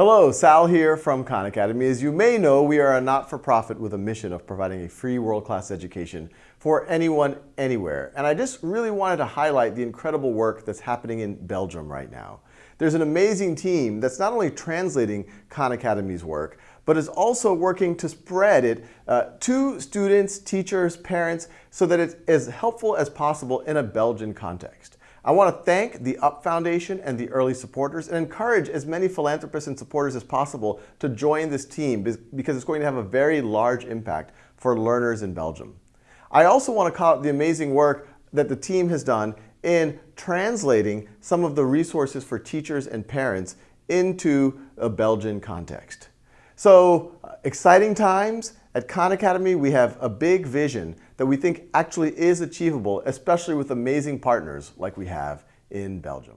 Hello, Sal here from Khan Academy. As you may know, we are a not-for-profit with a mission of providing a free world-class education for anyone, anywhere. And I just really wanted to highlight the incredible work that's happening in Belgium right now. There's an amazing team that's not only translating Khan Academy's work, but is also working to spread it uh, to students, teachers, parents, so that it's as helpful as possible in a Belgian context. I want to thank the UP Foundation and the early supporters and encourage as many philanthropists and supporters as possible to join this team because it's going to have a very large impact for learners in Belgium. I also want to call out the amazing work that the team has done in translating some of the resources for teachers and parents into a Belgian context. So exciting times. At Khan Academy, we have a big vision that we think actually is achievable, especially with amazing partners like we have in Belgium.